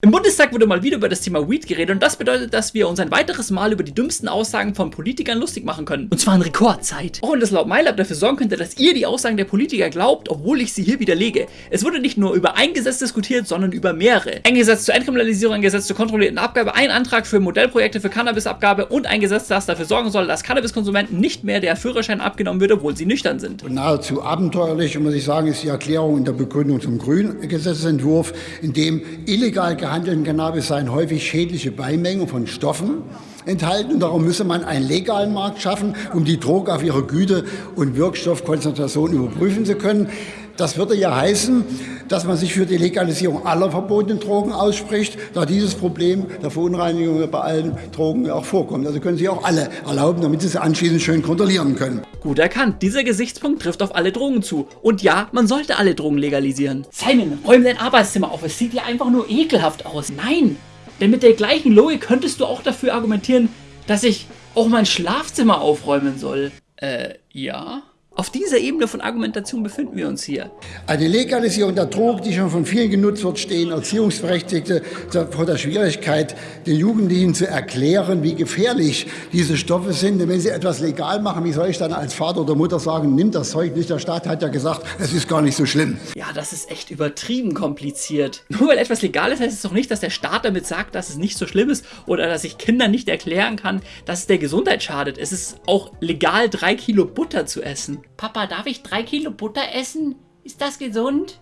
Im Bundestag wurde mal wieder über das Thema Weed geredet und das bedeutet, dass wir uns ein weiteres Mal über die dümmsten Aussagen von Politikern lustig machen können. Und zwar in Rekordzeit. Auch wenn das laut MyLab dafür sorgen könnte, dass ihr die Aussagen der Politiker glaubt, obwohl ich sie hier widerlege. Es wurde nicht nur über ein Gesetz diskutiert, sondern über mehrere. Ein Gesetz zur Entkriminalisierung, ein Gesetz zur kontrollierten Abgabe, ein Antrag für Modellprojekte für Cannabisabgabe und ein Gesetz, das dafür sorgen soll, dass Cannabiskonsumenten nicht mehr der Führerschein abgenommen wird, obwohl sie nüchtern sind. Und nahezu abenteuerlich, muss ich sagen, ist die Erklärung in der Begründung zum grünen Gesetzentwurf, in dem illegal gehandelten Cannabis seien häufig schädliche Beimengen von Stoffen enthalten. Und darum müsse man einen legalen Markt schaffen, um die Droge auf ihre Güte und Wirkstoffkonzentration überprüfen zu können. Das würde ja heißen, dass man sich für die Legalisierung aller verbotenen Drogen ausspricht, da dieses Problem der Verunreinigung bei allen Drogen auch vorkommt. Also können Sie auch alle erlauben, damit Sie sie anschließend schön kontrollieren können. Gut erkannt, dieser Gesichtspunkt trifft auf alle Drogen zu. Und ja, man sollte alle Drogen legalisieren. Simon, räum dein Arbeitszimmer auf, es sieht ja einfach nur ekelhaft aus. Nein, denn mit der gleichen Logik könntest du auch dafür argumentieren, dass ich auch mein Schlafzimmer aufräumen soll. Äh, ja? Auf dieser Ebene von Argumentation befinden wir uns hier. Eine Legalisierung der Drogen, die schon von vielen genutzt wird, stehen Erziehungsberechtigte vor der Schwierigkeit, den Jugendlichen zu erklären, wie gefährlich diese Stoffe sind. Denn wenn sie etwas legal machen, wie soll ich dann als Vater oder Mutter sagen, nimm das Zeug nicht, der Staat hat ja gesagt, es ist gar nicht so schlimm. Ja, das ist echt übertrieben kompliziert. Nur weil etwas legal ist, heißt es doch nicht, dass der Staat damit sagt, dass es nicht so schlimm ist oder dass ich Kindern nicht erklären kann, dass es der Gesundheit schadet. Es ist auch legal, drei Kilo Butter zu essen. Papa, darf ich drei Kilo Butter essen? Ist das gesund?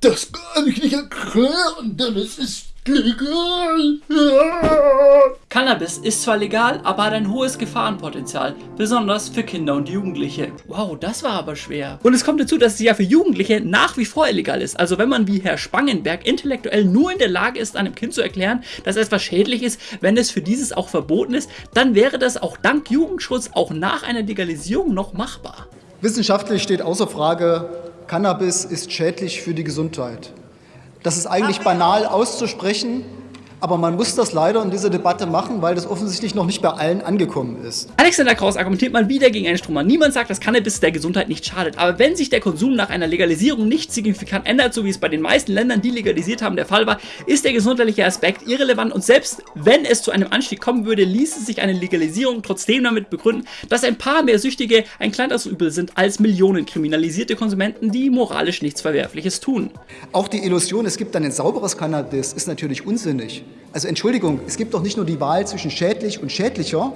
Das kann ich nicht erklären, denn es ist legal. Cannabis ist zwar legal, aber hat ein hohes Gefahrenpotenzial, besonders für Kinder und Jugendliche. Wow, das war aber schwer. Und es kommt dazu, dass es ja für Jugendliche nach wie vor illegal ist. Also wenn man wie Herr Spangenberg intellektuell nur in der Lage ist, einem Kind zu erklären, dass etwas schädlich ist, wenn es für dieses auch verboten ist, dann wäre das auch dank Jugendschutz auch nach einer Legalisierung noch machbar. Wissenschaftlich steht außer Frage, Cannabis ist schädlich für die Gesundheit. Das ist eigentlich banal auszusprechen, aber man muss das leider in dieser Debatte machen, weil das offensichtlich noch nicht bei allen angekommen ist. Alexander Kraus argumentiert mal wieder gegen einen Stromer. Niemand sagt, dass Cannabis der Gesundheit nicht schadet, aber wenn sich der Konsum nach einer Legalisierung nicht signifikant ändert, so wie es bei den meisten Ländern, die legalisiert haben, der Fall war, ist der gesundheitliche Aspekt irrelevant und selbst wenn es zu einem Anstieg kommen würde, ließe sich eine Legalisierung trotzdem damit begründen, dass ein paar mehr Süchtige ein kleineres Übel sind als Millionen kriminalisierte Konsumenten, die moralisch nichts Verwerfliches tun. Auch die Illusion, es gibt dann ein sauberes Cannabis, ist natürlich unsinnig. Also Entschuldigung, es gibt doch nicht nur die Wahl zwischen schädlich und schädlicher,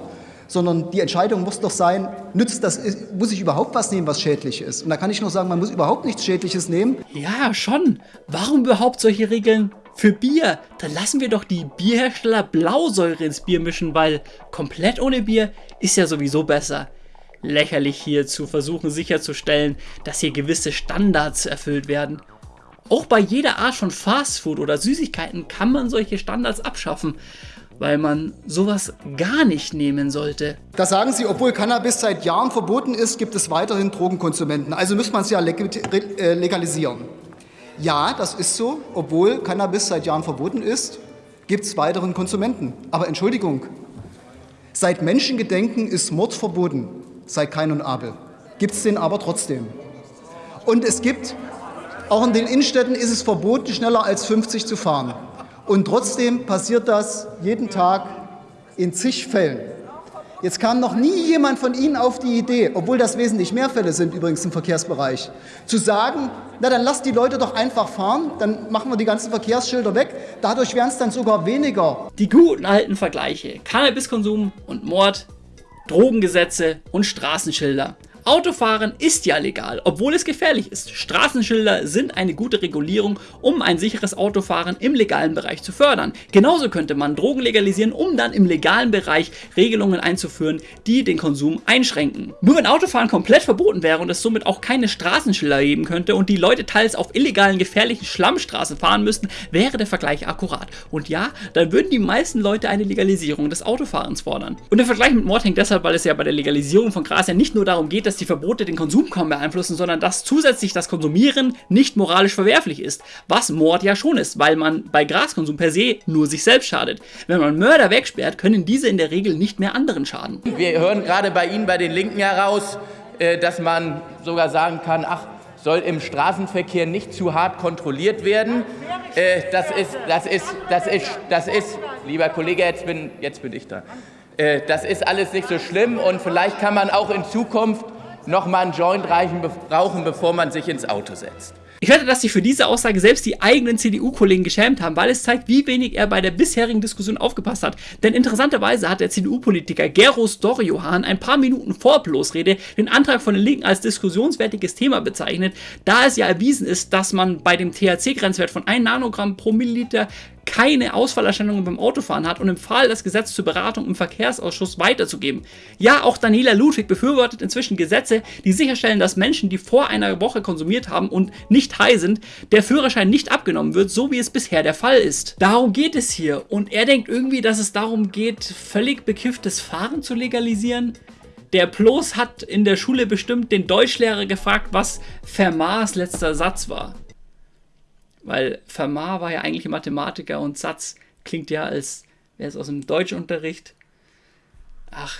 sondern die Entscheidung muss doch sein, nützt das, muss ich überhaupt was nehmen, was schädlich ist? Und da kann ich nur sagen, man muss überhaupt nichts Schädliches nehmen. Ja, schon. Warum überhaupt solche Regeln für Bier? Dann lassen wir doch die Bierhersteller Blausäure ins Bier mischen, weil komplett ohne Bier ist ja sowieso besser. Lächerlich hier zu versuchen sicherzustellen, dass hier gewisse Standards erfüllt werden. Auch bei jeder Art von Fastfood oder Süßigkeiten kann man solche Standards abschaffen, weil man sowas gar nicht nehmen sollte. Da sagen Sie, obwohl Cannabis seit Jahren verboten ist, gibt es weiterhin Drogenkonsumenten. Also müsste man es ja äh, legalisieren. Ja, das ist so. Obwohl Cannabis seit Jahren verboten ist, gibt es weiteren Konsumenten. Aber Entschuldigung, seit Menschengedenken ist Mord verboten, seit Kain und Abel. Gibt es den aber trotzdem. Und es gibt auch in den Innenstädten ist es verboten, schneller als 50 zu fahren. Und trotzdem passiert das jeden Tag in zig Fällen. Jetzt kam noch nie jemand von Ihnen auf die Idee, obwohl das wesentlich mehr Fälle sind übrigens im Verkehrsbereich, zu sagen, na dann lasst die Leute doch einfach fahren, dann machen wir die ganzen Verkehrsschilder weg, dadurch wären es dann sogar weniger. Die guten alten Vergleiche, Cannabiskonsum und Mord, Drogengesetze und Straßenschilder. Autofahren ist ja legal, obwohl es gefährlich ist. Straßenschilder sind eine gute Regulierung, um ein sicheres Autofahren im legalen Bereich zu fördern. Genauso könnte man Drogen legalisieren, um dann im legalen Bereich Regelungen einzuführen, die den Konsum einschränken. Nur wenn Autofahren komplett verboten wäre und es somit auch keine Straßenschilder geben könnte und die Leute teils auf illegalen, gefährlichen Schlammstraßen fahren müssten, wäre der Vergleich akkurat. Und ja, dann würden die meisten Leute eine Legalisierung des Autofahrens fordern. Und der Vergleich mit Mord hängt deshalb, weil es ja bei der Legalisierung von Gras ja nicht nur darum geht, dass dass die Verbote den Konsum kaum beeinflussen, sondern dass zusätzlich das Konsumieren nicht moralisch verwerflich ist, was Mord ja schon ist, weil man bei Graskonsum per se nur sich selbst schadet. Wenn man Mörder wegsperrt, können diese in der Regel nicht mehr anderen schaden. Wir hören gerade bei Ihnen, bei den Linken heraus, äh, dass man sogar sagen kann, ach, soll im Straßenverkehr nicht zu hart kontrolliert werden. Äh, das ist, das ist, das ist, das ist, lieber Kollege, jetzt bin, jetzt bin ich da. Äh, das ist alles nicht so schlimm und vielleicht kann man auch in Zukunft noch mal einen Joint rauchen, bevor man sich ins Auto setzt. Ich wette, dass sich für diese Aussage selbst die eigenen CDU-Kollegen geschämt haben, weil es zeigt, wie wenig er bei der bisherigen Diskussion aufgepasst hat. Denn interessanterweise hat der CDU-Politiker Geros Dorjohan ein paar Minuten vor Bloßrede den Antrag von den Linken als diskussionswertiges Thema bezeichnet, da es ja erwiesen ist, dass man bei dem THC-Grenzwert von 1 Nanogramm pro Milliliter keine Ausfallerscheinungen beim Autofahren hat und empfahl, das Gesetz zur Beratung im Verkehrsausschuss weiterzugeben. Ja, auch Daniela Ludwig befürwortet inzwischen Gesetze, die sicherstellen, dass Menschen, die vor einer Woche konsumiert haben und nicht high sind, der Führerschein nicht abgenommen wird, so wie es bisher der Fall ist. Darum geht es hier und er denkt irgendwie, dass es darum geht, völlig bekifftes Fahren zu legalisieren. Der Plos hat in der Schule bestimmt den Deutschlehrer gefragt, was Fermats letzter Satz war. Weil Fermat war ja eigentlich Mathematiker und Satz klingt ja, als wäre es aus dem Deutschunterricht. Ach,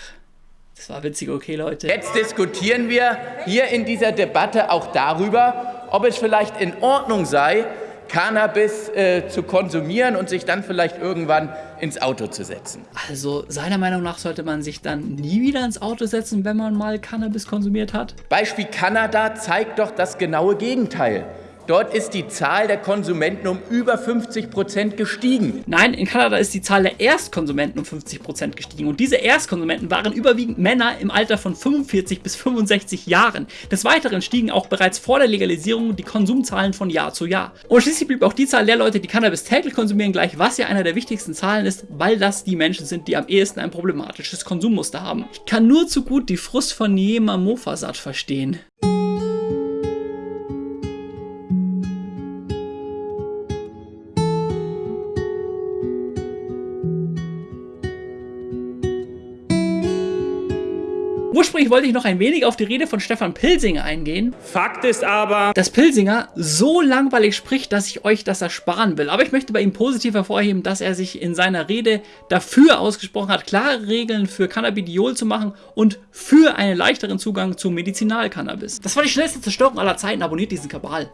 das war witzig, okay, Leute. Jetzt diskutieren wir hier in dieser Debatte auch darüber, ob es vielleicht in Ordnung sei, Cannabis äh, zu konsumieren und sich dann vielleicht irgendwann ins Auto zu setzen. Also seiner Meinung nach sollte man sich dann nie wieder ins Auto setzen, wenn man mal Cannabis konsumiert hat? Beispiel Kanada zeigt doch das genaue Gegenteil. Dort ist die Zahl der Konsumenten um über 50 Prozent gestiegen. Nein, in Kanada ist die Zahl der Erstkonsumenten um 50 Prozent gestiegen. Und diese Erstkonsumenten waren überwiegend Männer im Alter von 45 bis 65 Jahren. Des Weiteren stiegen auch bereits vor der Legalisierung die Konsumzahlen von Jahr zu Jahr. Und schließlich blieb auch die Zahl der Leute, die Cannabis täglich konsumieren, gleich, was ja einer der wichtigsten Zahlen ist, weil das die Menschen sind, die am ehesten ein problematisches Konsummuster haben. Ich kann nur zu gut die Frust von Niema Mofasat verstehen. Ursprünglich wollte ich noch ein wenig auf die Rede von Stefan Pilsinger eingehen. Fakt ist aber, dass Pilsinger so langweilig spricht, dass ich euch das ersparen will. Aber ich möchte bei ihm positiv hervorheben, dass er sich in seiner Rede dafür ausgesprochen hat, klare Regeln für Cannabidiol zu machen und für einen leichteren Zugang zu Medizinalcannabis. Das war die schnellste Zerstörung aller Zeiten. Abonniert diesen Kabal.